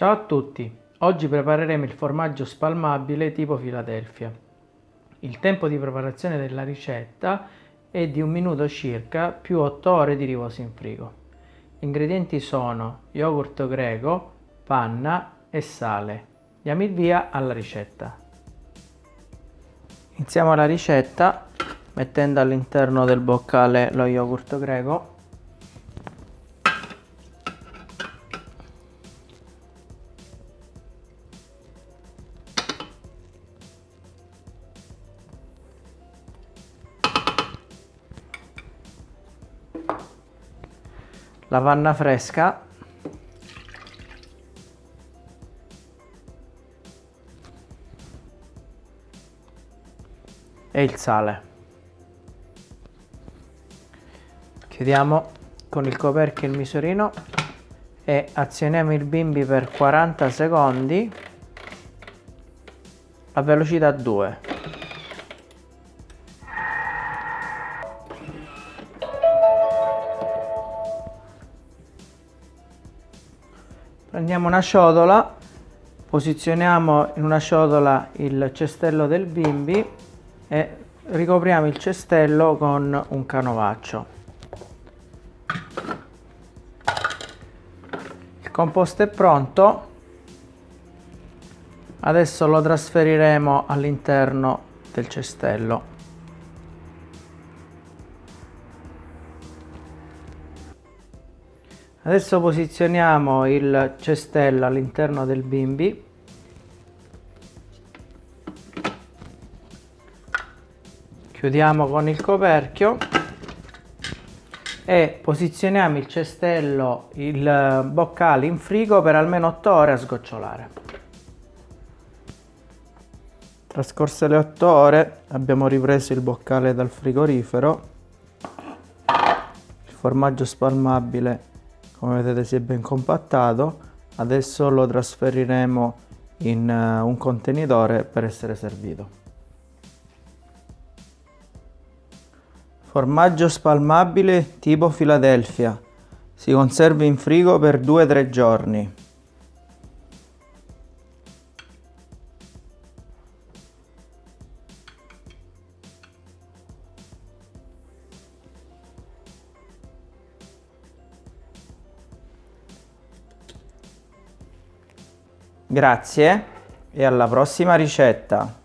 Ciao a tutti, oggi prepareremo il formaggio spalmabile tipo Philadelphia. Il tempo di preparazione della ricetta è di un minuto circa più 8 ore di riposo in frigo. Gli ingredienti sono yogurt greco, panna e sale. Diamo il via alla ricetta. Iniziamo la ricetta mettendo all'interno del boccale lo yogurt greco la panna fresca. E il sale. Chiudiamo con il coperchio il misurino e azioniamo il bimbi per 40 secondi a velocità 2 prendiamo una ciotola posizioniamo in una ciotola il cestello del bimbi e ricopriamo il cestello con un canovaccio. Il composto è pronto. Adesso lo trasferiremo all'interno del cestello Adesso posizioniamo il cestello all'interno del bimbi. Chiudiamo con il coperchio e posizioniamo il cestello, il boccale in frigo per almeno 8 ore a sgocciolare. Trascorse le 8 ore abbiamo ripreso il boccale dal frigorifero, il formaggio spalmabile come vedete si è ben compattato. Adesso lo trasferiremo in uh, un contenitore per essere servito. Formaggio spalmabile tipo Philadelphia si conserva in frigo per 2-3 giorni Grazie e alla prossima ricetta!